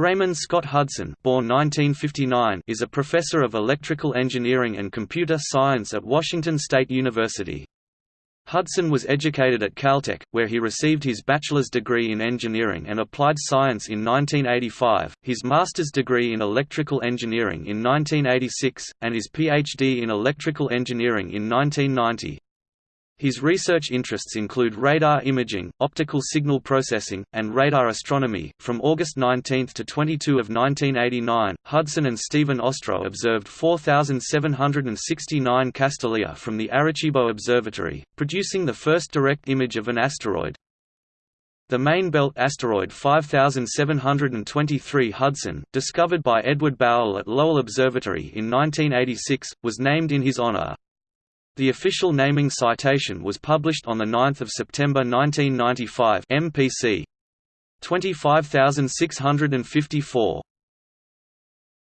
Raymond Scott Hudson born 1959, is a professor of electrical engineering and computer science at Washington State University. Hudson was educated at Caltech, where he received his bachelor's degree in engineering and applied science in 1985, his master's degree in electrical engineering in 1986, and his PhD in electrical engineering in 1990. His research interests include radar imaging, optical signal processing, and radar astronomy. From August 19 to 22 of 1989, Hudson and Steven Ostro observed 4,769 Castalia from the Arecibo Observatory, producing the first direct image of an asteroid. The main belt asteroid 5723 Hudson, discovered by Edward Bowell at Lowell Observatory in 1986, was named in his honor. The official naming citation was published on 9 September 1995 MPC 25654.